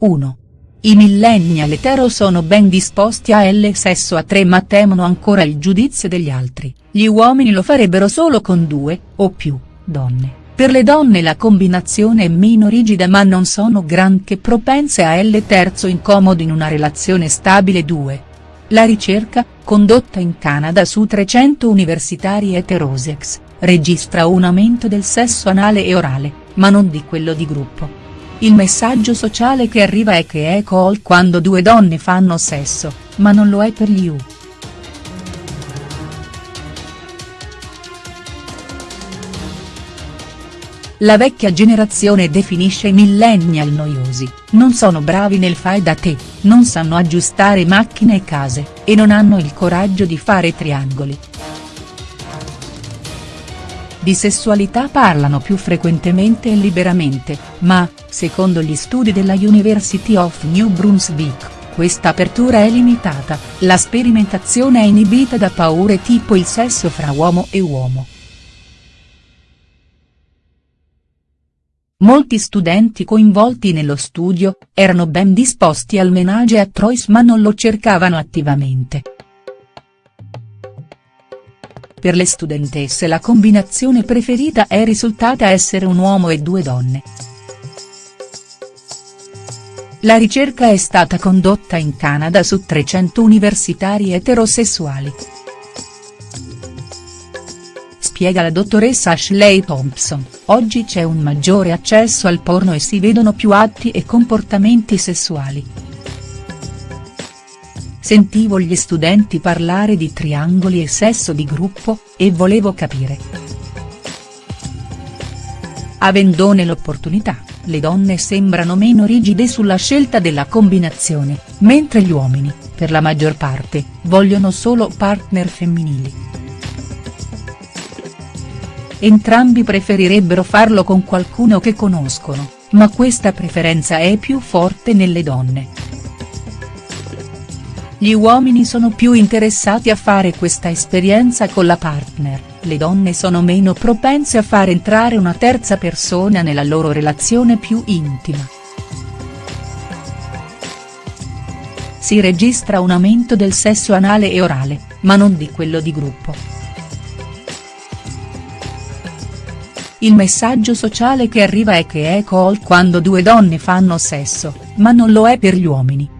1. I millennial etero sono ben disposti a L sesso a tre ma temono ancora il giudizio degli altri, gli uomini lo farebbero solo con due, o più, donne, per le donne la combinazione è meno rigida ma non sono granché propense a L terzo incomodo in una relazione stabile 2. La ricerca, condotta in Canada su 300 universitari eterosex, registra un aumento del sesso anale e orale, ma non di quello di gruppo. Il messaggio sociale che arriva è che è cool quando due donne fanno sesso, ma non lo è per gli U. La vecchia generazione definisce i millennial noiosi, non sono bravi nel fai da te, non sanno aggiustare macchine e case, e non hanno il coraggio di fare triangoli. Di sessualità parlano più frequentemente e liberamente, ma, secondo gli studi della University of New Brunswick, questa apertura è limitata, la sperimentazione è inibita da paure tipo il sesso fra uomo e uomo. Molti studenti coinvolti nello studio, erano ben disposti al menage a trois ma non lo cercavano attivamente. Per le studentesse la combinazione preferita è risultata essere un uomo e due donne. La ricerca è stata condotta in Canada su 300 universitari eterosessuali. Spiega la dottoressa Ashley Thompson, oggi c'è un maggiore accesso al porno e si vedono più atti e comportamenti sessuali. Sentivo gli studenti parlare di triangoli e sesso di gruppo, e volevo capire. Avendone l'opportunità le donne sembrano meno rigide sulla scelta della combinazione, mentre gli uomini, per la maggior parte, vogliono solo partner femminili. Entrambi preferirebbero farlo con qualcuno che conoscono, ma questa preferenza è più forte nelle donne. Gli uomini sono più interessati a fare questa esperienza con la partner, le donne sono meno propense a far entrare una terza persona nella loro relazione più intima. Si registra un aumento del sesso anale e orale, ma non di quello di gruppo. Il messaggio sociale che arriva è che è cool quando due donne fanno sesso, ma non lo è per gli uomini.